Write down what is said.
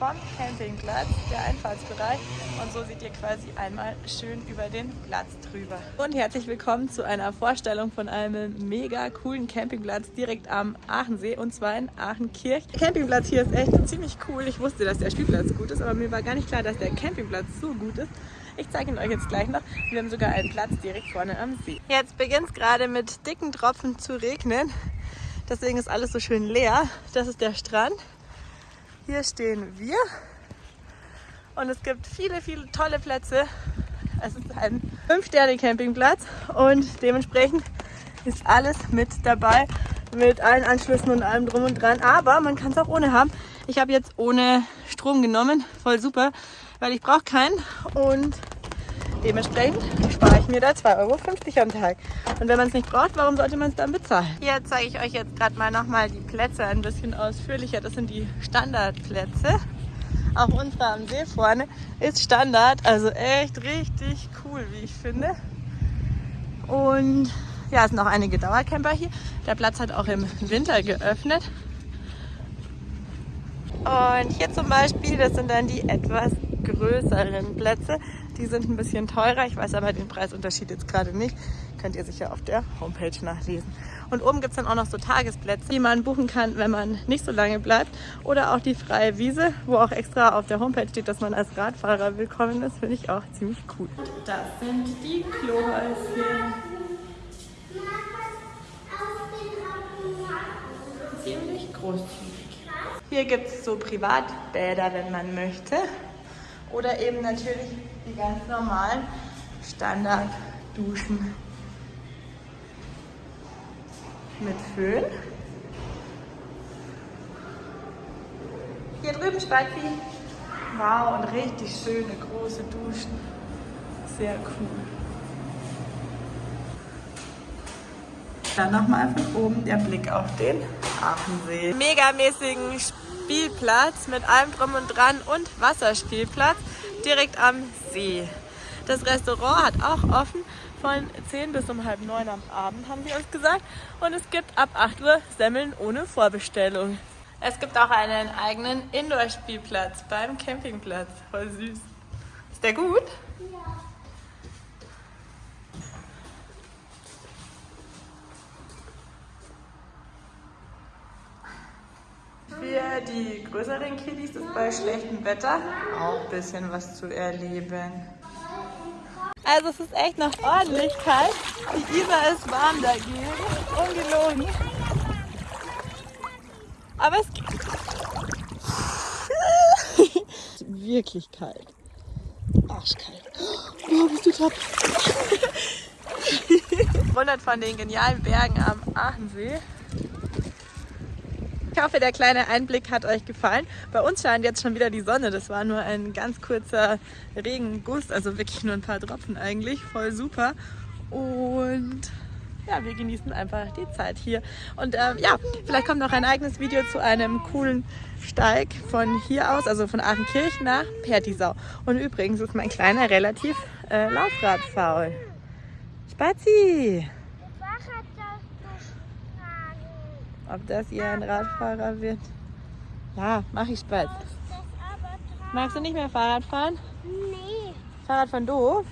vom Campingplatz, der Einfahrtsbereich. Und so seht ihr quasi einmal schön über den Platz drüber. Und herzlich willkommen zu einer Vorstellung von einem mega coolen Campingplatz direkt am Aachensee und zwar in Aachenkirch. Der Campingplatz hier ist echt ziemlich cool. Ich wusste, dass der Spielplatz gut ist, aber mir war gar nicht klar, dass der Campingplatz so gut ist. Ich zeige ihn euch jetzt gleich noch. Wir haben sogar einen Platz direkt vorne am See. Jetzt beginnt es gerade mit dicken Tropfen zu regnen. Deswegen ist alles so schön leer. Das ist der Strand. Hier stehen wir und es gibt viele, viele tolle Plätze. Es ist ein 5-Sterne-Campingplatz und dementsprechend ist alles mit dabei, mit allen Anschlüssen und allem drum und dran. Aber man kann es auch ohne haben. Ich habe jetzt ohne Strom genommen, voll super, weil ich brauche keinen und dementsprechend spare ich mir da 2,50 Euro am Tag. Und wenn man es nicht braucht, warum sollte man es dann bezahlen? Hier zeige ich euch jetzt gerade mal nochmal die Plätze ein bisschen ausführlicher. Das sind die Standardplätze. Auch unsere am See vorne ist Standard. Also echt richtig cool, wie ich finde. Und ja, es sind auch einige Dauercamper hier. Der Platz hat auch im Winter geöffnet. Und hier zum Beispiel, das sind dann die etwas größeren Plätze. Die sind ein bisschen teurer. Ich weiß aber den Preisunterschied jetzt gerade nicht. Könnt ihr sicher auf der Homepage nachlesen. Und oben gibt es dann auch noch so Tagesplätze, die man buchen kann, wenn man nicht so lange bleibt. Oder auch die freie Wiese, wo auch extra auf der Homepage steht, dass man als Radfahrer willkommen ist. Finde ich auch ziemlich cool. Das sind die Klohäuschen. Ziemlich großzügig. Hier gibt es so Privatbäder, wenn man möchte. Oder eben natürlich die ganz normalen Standardduschen mit Föhn. Hier drüben Spazi. Wow, und richtig schöne große Duschen. Sehr cool. Dann nochmal von oben der Blick auf den Aachensee. Megamäßigen Spielplatz mit allem drum und dran und Wasserspielplatz direkt am See. Das Restaurant hat auch offen von 10 bis um halb 9 am Abend, haben sie uns gesagt. Und es gibt ab 8 Uhr Semmeln ohne Vorbestellung. Es gibt auch einen eigenen Indoor-Spielplatz beim Campingplatz. Voll süß. Ist der gut? Ja. Für die größeren Kiddies ist bei schlechtem Wetter auch ein bisschen was zu erleben. Also es ist echt noch ordentlich kalt. Die Isar ist warm dagegen. Ungelogen. Aber es ist wirklich kalt. Arschkalt. Oh, bist du top. Wundert von den genialen Bergen am Aachensee. Ich hoffe, der kleine Einblick hat euch gefallen. Bei uns scheint jetzt schon wieder die Sonne. Das war nur ein ganz kurzer Regenguss, also wirklich nur ein paar Tropfen eigentlich. Voll super. Und ja, wir genießen einfach die Zeit hier. Und ähm, ja, vielleicht kommt noch ein eigenes Video zu einem coolen Steig von hier aus, also von Aachenkirch nach Pertisau. Und übrigens ist mein Kleiner relativ äh, laufradfaul. Spazi! Ob das hier ein Radfahrer wird. Ja, mach ich Spaß. Magst du nicht mehr Fahrrad fahren? Nee. Fahrrad von doof?